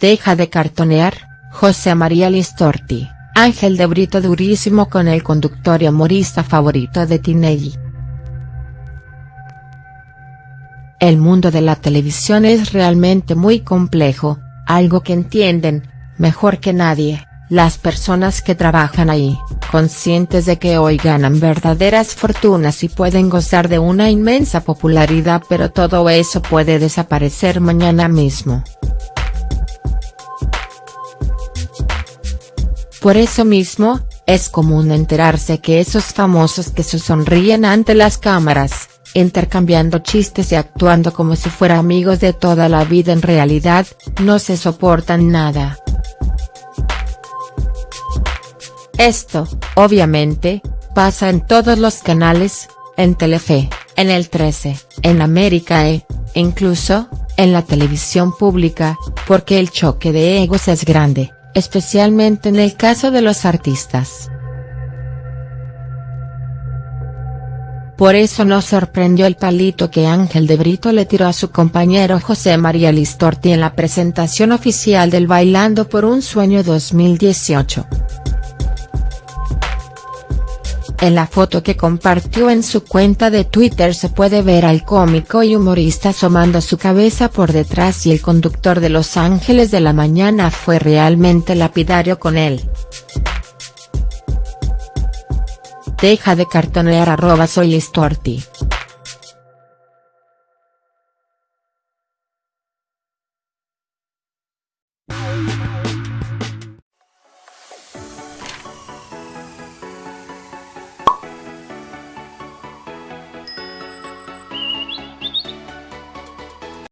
Deja de cartonear, José María Listorti, Ángel de Brito durísimo con el conductor y humorista favorito de Tinelli. El mundo de la televisión es realmente muy complejo, algo que entienden, mejor que nadie, las personas que trabajan ahí, conscientes de que hoy ganan verdaderas fortunas y pueden gozar de una inmensa popularidad pero todo eso puede desaparecer mañana mismo. Por eso mismo, es común enterarse que esos famosos que se sonríen ante las cámaras, intercambiando chistes y actuando como si fueran amigos de toda la vida en realidad, no se soportan nada. Esto, obviamente, pasa en todos los canales, en Telefe, en el 13, en América E, incluso, en la televisión pública, porque el choque de egos es grande, especialmente en el caso de los artistas. Por eso no sorprendió el palito que Ángel de Brito le tiró a su compañero José María Listorti en la presentación oficial del Bailando por un Sueño 2018. En la foto que compartió en su cuenta de Twitter se puede ver al cómico y humorista asomando su cabeza por detrás y el conductor de Los Ángeles de la Mañana fue realmente lapidario con él. Deja de cartonear arroba soy Listorti.